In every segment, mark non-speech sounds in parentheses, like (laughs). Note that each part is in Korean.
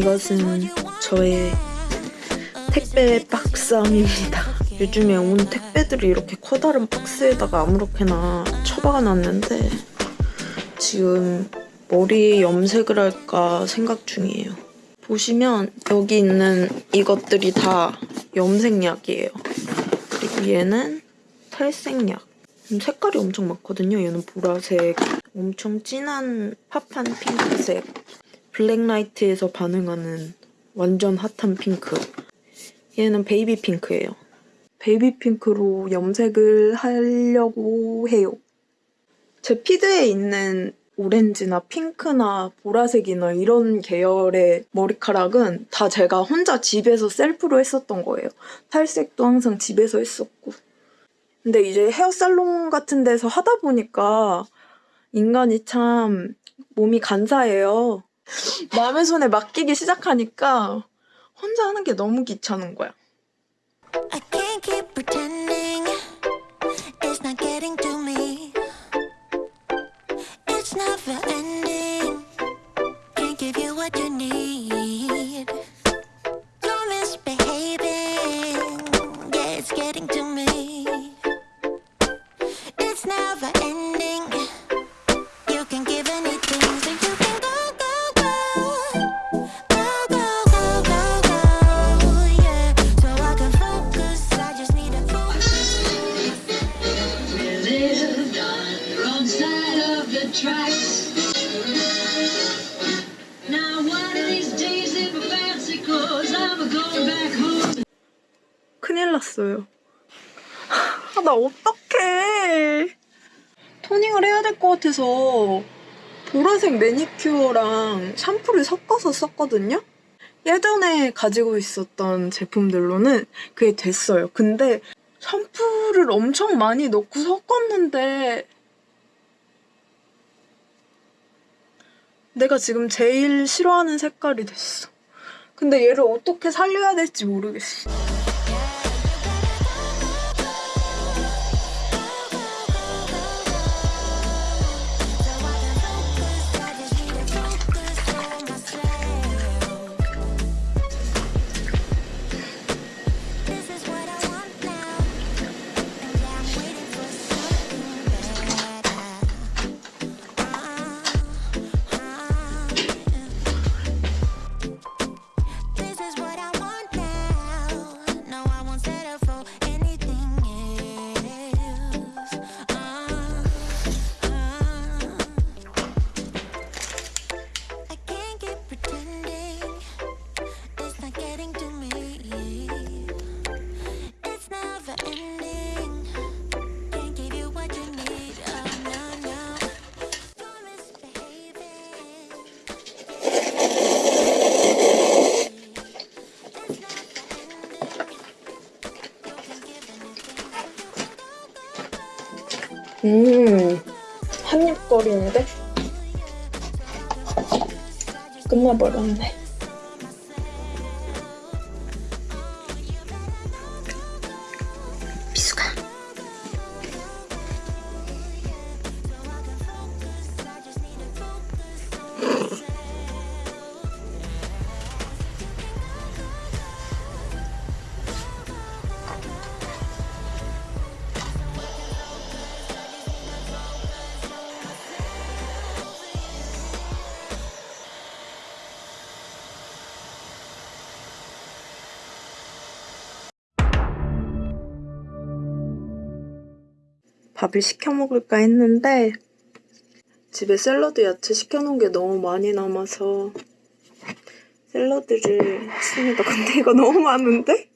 이것은 저의 택배 박스함입니다. 요즘에 온 택배들이 이렇게 커다란 박스에다가 아무렇게나 처박아놨는데 지금 머리 염색을 할까 생각 중이에요. 보시면 여기 있는 이것들이 다 염색약이에요. 그리고 얘는 탈색약. 음, 색깔이 엄청 많거든요. 얘는 보라색, 엄청 진한 팝한 핑크색, black light에서 반응하는 완전 핫한 핑크. 얘는 baby 핑크예요. baby 핑크로 염색을 하려고 해요. 제 피드에 있는 오렌지나 핑크나 보라색이나 이런 계열의 머리카락은 다 제가 혼자 집에서 셀프로 했었던 거예요. 탈색도 항상 집에서 했었고. 근데 이제 헤어살롱 같은 데서 하다 보니까 인간이 참 몸이 간사해요. 남의 손에 맡기기 시작하니까 혼자 하는 게 너무 귀찮은 거야. Never ending. Can't give you what you need. 큰일 났어요. 아, 나 어떡해. 토닝을 해야 될 것 같아서 보라색 매니큐어랑 샴푸를 섞어서 썼거든요? 예전에 가지고 있었던 제품들로는 그게 됐어요. 근데 샴푸를 엄청 많이 넣고 섞었는데 내가 지금 제일 싫어하는 색깔이 됐어. 근데 얘를 어떻게 살려야 될지 모르겠어. 한입거리인데? 끝나버렸네. 밥을 시켜 먹을까 했는데 집에 샐러드 야채 시켜놓은 게 너무 많이 남아서 샐러드를 했습니다. 근데 이거 너무 많은데?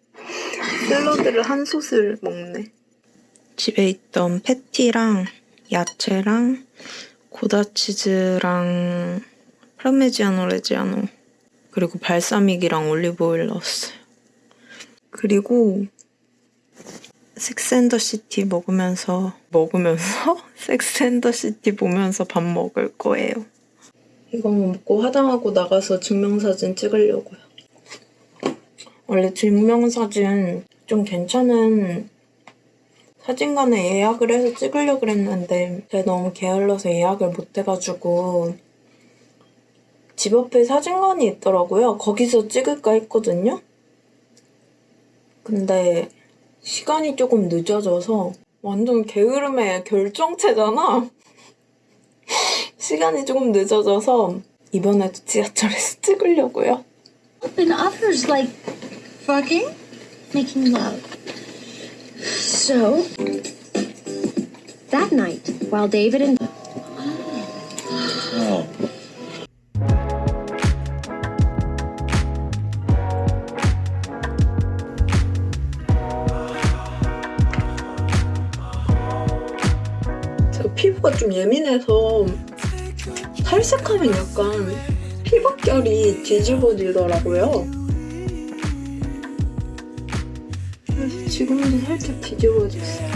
샐러드를 한 솥을 먹네. 집에 있던 패티랑 야채랑 고다치즈랑 파르메지아노 레지아노 그리고 발사믹이랑 올리브오일 넣었어요. 그리고 Sex and the City 먹으면서 먹으면서 (laughs) Sex and the City 보면서 밥 먹을 거예요. 이거 먹고 화장하고 나가서 증명사진 찍으려고요. 원래 증명사진 좀 괜찮은 사진관에 예약을 해서 찍으려고 그랬는데 제가 너무 게을러서 예약을 못 해가지고 집 앞에 사진관이 있더라고요. 거기서 찍을까 했거든요. 근데 시간이 조금 늦어져서 완전 게으름의 결정체잖아. 시간이 조금 늦어져서 이번에도 지하철에서 찍으려고요. And others like fucking, making love. So, that night, while David and 제가 피부가 좀 예민해서 탈색하면 약간 피부결이 뒤집어지더라고요. 그래서 지금도 살짝 뒤집어졌어요.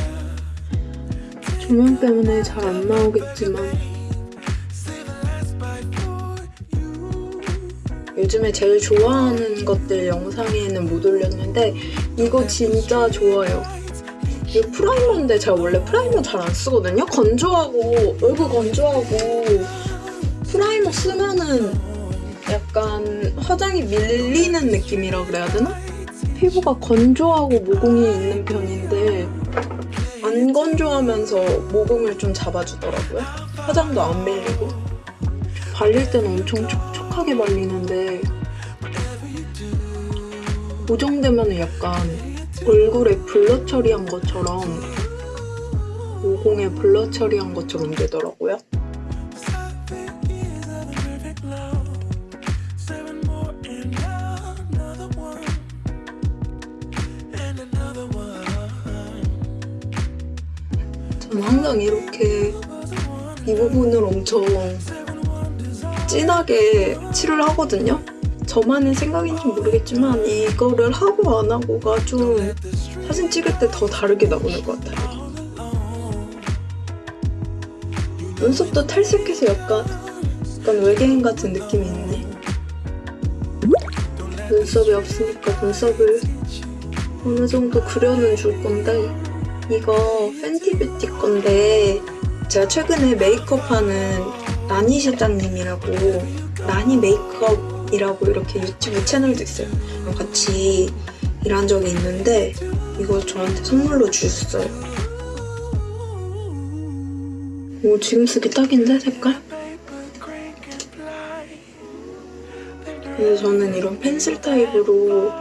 조명 때문에 잘 안 나오겠지만 요즘에 제일 좋아하는 것들 영상에는 못 올렸는데 이거 진짜 좋아요. 이거 primer인데 제가 원래 primer 잘 안 쓰거든요. 건조하고 얼굴 건조하고 primer 쓰면은 약간 화장이 밀리는 느낌이라 그래야 되나? 피부가 건조하고 모공이 있는 편인데 안 건조하면서 모공을 좀 잡아주더라고요. 화장도 안 밀리고 발릴 때는 엄청 촉촉하게 발리는데 고정되면 약간 얼굴에 블러 처리한 것처럼 모공에 블러 처리한 것처럼 되더라고요. 저는 항상 이렇게 이 부분을 엄청 진하게 칠을 하거든요. 저만의 생각인지 모르겠지만 이거를 하고 안 하고가 좀 사진 찍을 때 더 다르게 나오는 것 같아요. 눈썹도 탈색해서 약간, 약간 외계인 같은 느낌이 있네. 눈썹이 없으니까 눈썹을 어느 정도 그려는 줄 건데 이거 팬티 뷰티 건데 제가 최근에 메이크업하는 나니 실장님이라고 나니 메이크업 이라고 이렇게 유튜브 채널도 있어요. 같이 일한 적이 있는데 이걸 저한테 선물로 주셨어요. 오 지금 쓰기 딱인데 색깔? 근데 저는 이런 펜슬 타입으로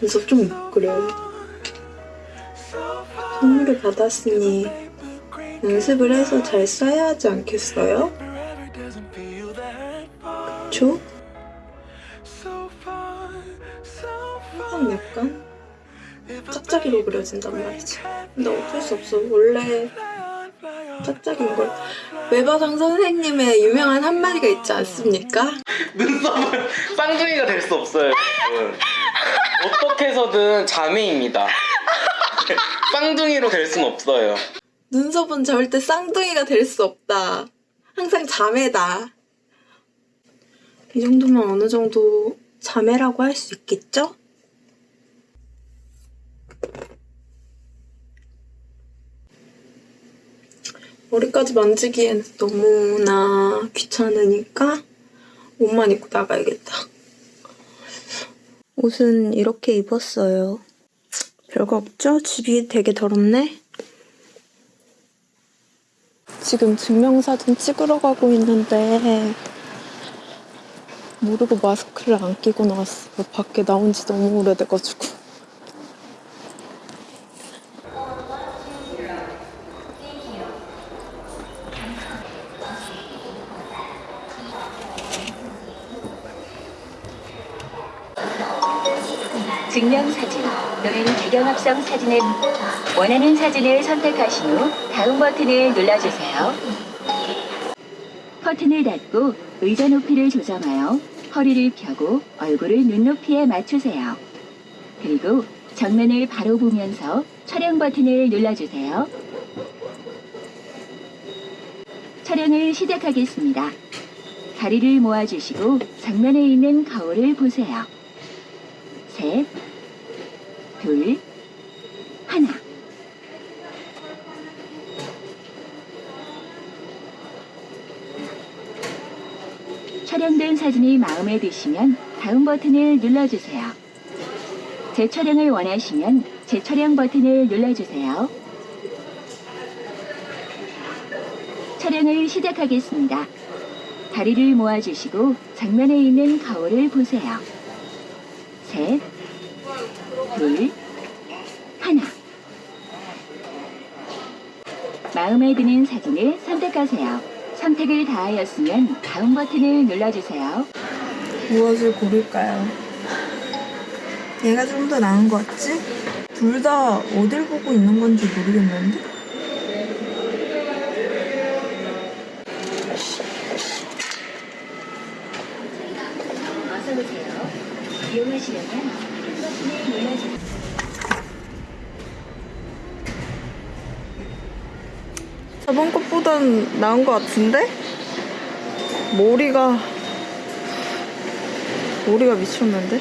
눈썹 좀 못 그려요. 선물을 받았으니 연습을 해서 잘 써야 하지 않겠어요? 그쵸? 항상 약간 짝짝이로 그려진단 말이지. 근데 어쩔 수 없어. 원래 짝짝인 걸. 외바상 선생님의 유명한 한마디가 있지 않습니까? (laughs) 눈썹은 쌍둥이가 될 수 없어요. 여러분. 어떻게 해서든 자매입니다. (laughs) 쌍둥이로 될 순 없어요. 눈썹은 절대 쌍둥이가 될 수 없다. 항상 자매다. 이 정도면 어느 정도 자매라고 할 수 있겠죠? 머리까지 만지기엔 너무나 귀찮으니까 옷만 입고 나가야겠다. 옷은 이렇게 입었어요. 별거 없죠? 집이 되게 더럽네. 지금 증명사진 찍으러 가고 있는데 모르고 마스크를 안 끼고 나왔어. 밖에 나온 지 너무 오래돼가지고. 증명사진 또는 배경합성 사진을 원하는 사진을 선택하신 후 다음 버튼을 눌러주세요. 커튼을 닫고 의자 높이를 조정하여 허리를 펴고 얼굴을 눈높이에 맞추세요. 그리고 정면을 바로 보면서 촬영 버튼을 눌러주세요. 촬영을 시작하겠습니다. 다리를 모아주시고 정면에 있는 거울을 보세요. 셋, 둘, 하나. 사진이 마음에 드시면 다음 버튼을 눌러주세요. 재촬영을 원하시면 재촬영 버튼을 눌러주세요. 촬영을 시작하겠습니다. 다리를 모아주시고 정면에 있는 거울을 보세요. 셋, 둘, 하나. 마음에 드는 사진을 선택하세요. 선택을 다하였으면 다음 버튼을 눌러주세요. 무엇을 고를까요? 얘가 좀 더 나은 것 같지? 둘 다 어딜 보고 있는 건지 모르겠는데? 어서 오세요. 이용하시려면 버튼을 눌러주세요. 것보단 나은 것 같은데? 머리가 머리가 미쳤는데?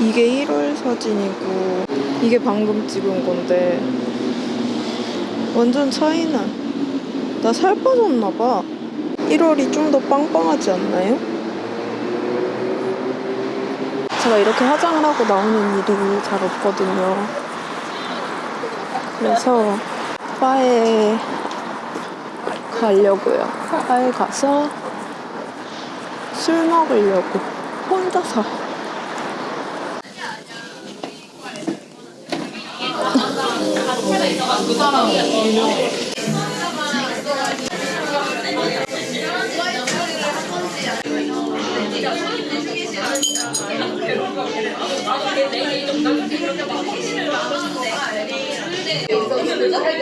이게 1월 사진이고 이게 방금 찍은 건데 완전 차이나 나 살 빠졌나 봐 1월이 좀 더 빵빵하지 않나요? 제가 이렇게 화장을 하고 나오는 일이 잘 없거든요 그래서 바에 가려고요. 바에 가서 술 먹으려고 혼자서. 정수기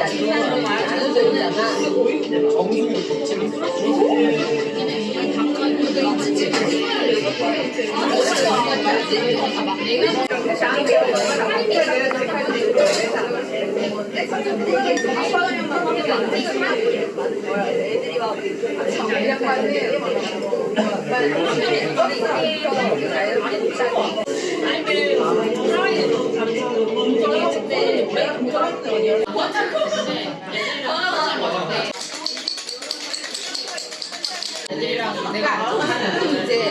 애들이 막 애들이랑 내가 음, 이제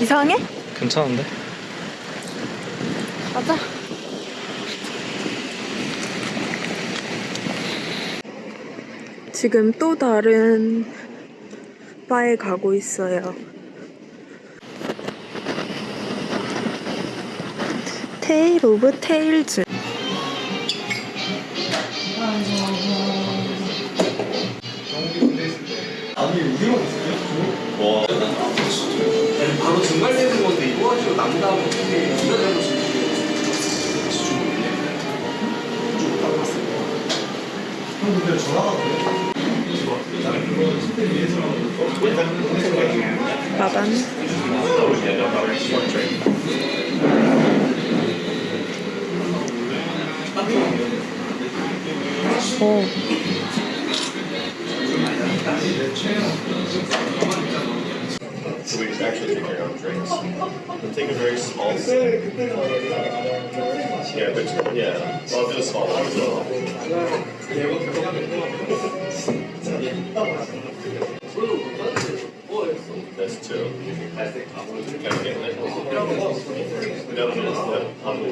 이상해? 괜찮은데? 가자. 지금 또 다른 바에 가고 있어요. 테일 오브 테일즈. 이거 가지고 남다고 어떻게 이거 잘못이 마반. 오. So we actually take our own drinks. We'll take a very small sip. Yeah, but yeah, well, I'll do a small one as well. That's two. Can I get that? No, no, no, no. I'll do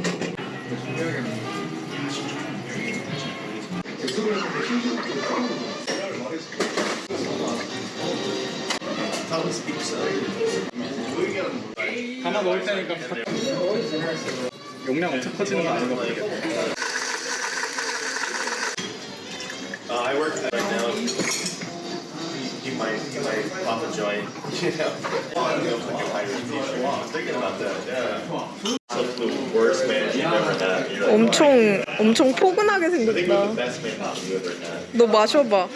one 하나 먹을 때니까 용량 엄청 커지는 거 아닌 것 같아. Uh, I work right now. You might, you might pop a joint, you know? I don't know if I can hire a t-shirt. I was thinking about that, yeah. 엄청 엄청 포근하게 생겼다. 너 마셔봐.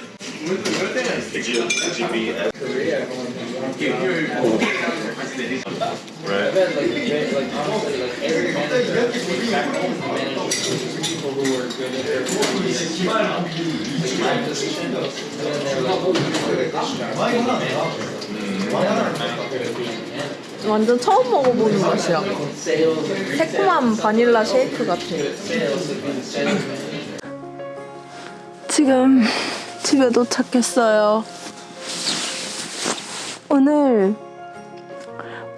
완전 처음 먹어보는 맛이야. 새콤한 바닐라 쉐이크 같아. 지금 집에 도착했어요. 오늘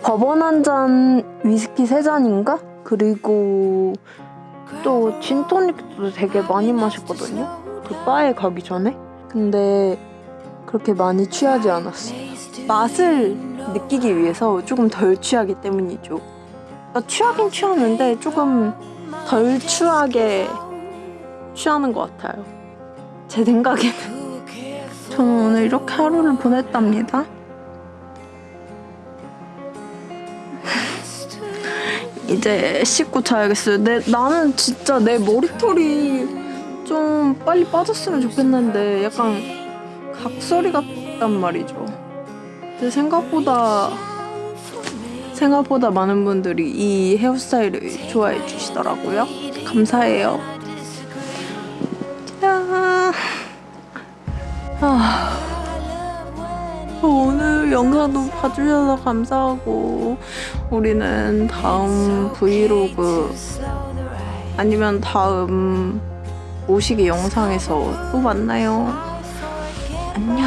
버번 한 잔, 위스키 세 잔인가? 그리고 또 진토닉도 되게 많이 마셨거든요. 그 바에 가기 전에. 근데 그렇게 많이 취하지 않았어. 맛을 느끼기 위해서 조금 덜 취하기 때문이죠. 그러니까 취하긴 취하는데 조금 덜 취하게 취하는 것 같아요. 제 생각에는. (laughs) 저는 오늘 이렇게 하루를 보냈답니다. (laughs) 이제 씻고 자야겠어요. 내, 나는 진짜 내 머리털이 좀 빨리 빠졌으면 좋겠는데 약간 각설이 같단 말이죠. 근데 생각보다 생각보다 많은 분들이 이 헤어스타일을 좋아해 주시더라고요. 감사해요. 야. 아. 오늘 영상도 봐주셔서 감사하고 우리는 다음 브이로그 아니면 다음 모시기 영상에서 또 만나요. 안녕.